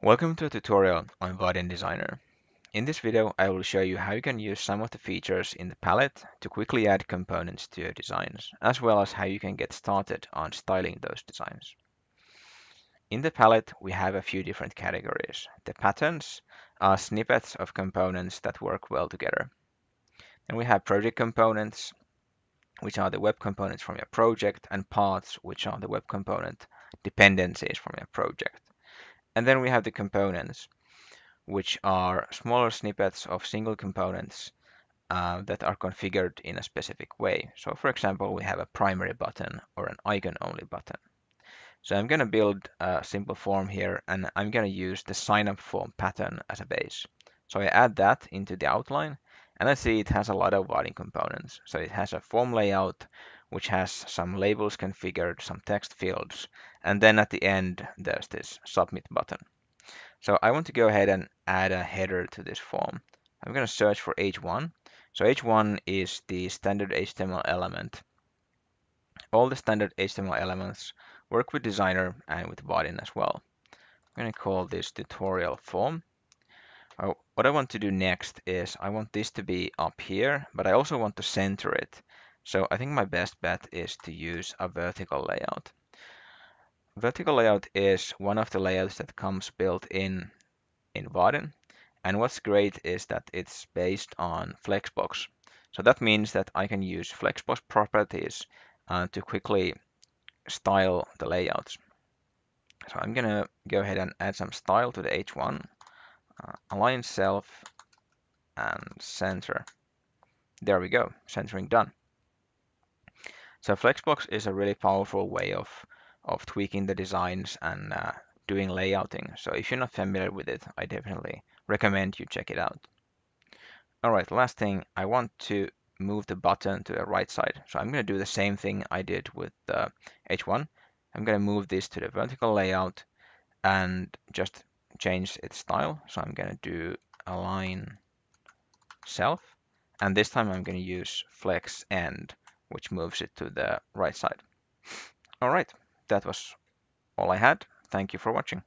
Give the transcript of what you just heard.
Welcome to a tutorial on Vaadin Designer. In this video, I will show you how you can use some of the features in the palette to quickly add components to your designs, as well as how you can get started on styling those designs. In the palette, we have a few different categories. The patterns are snippets of components that work well together. Then we have project components, which are the web components from your project, and paths, which are the web component dependencies from your project. And then we have the components, which are smaller snippets of single components uh, that are configured in a specific way. So for example, we have a primary button or an icon-only button. So I'm going to build a simple form here, and I'm going to use the sign-up form pattern as a base. So I add that into the outline, and I see it has a lot of Vaadin components. So it has a form layout, which has some labels configured, some text fields, and then at the end, there's this submit button. So I want to go ahead and add a header to this form. I'm going to search for H1. So H1 is the standard HTML element. All the standard HTML elements work with Designer and with Vaadin as well. I'm going to call this tutorial form. Uh, what I want to do next is I want this to be up here, but I also want to center it. So I think my best bet is to use a vertical layout. Vertical layout is one of the layouts that comes built in in Vaadin. And what's great is that it's based on Flexbox. So that means that I can use Flexbox properties uh, to quickly style the layouts. So I'm gonna go ahead and add some style to the H1, uh, align self and center. There we go, centering done. So Flexbox is a really powerful way of, of tweaking the designs and uh, doing layouting. So if you're not familiar with it, I definitely recommend you check it out. All right, last thing, I want to move the button to the right side. So I'm going to do the same thing I did with uh, H1. I'm going to move this to the vertical layout and just change its style. So I'm going to do align self. And this time I'm going to use flex end which moves it to the right side. All right, that was all I had. Thank you for watching.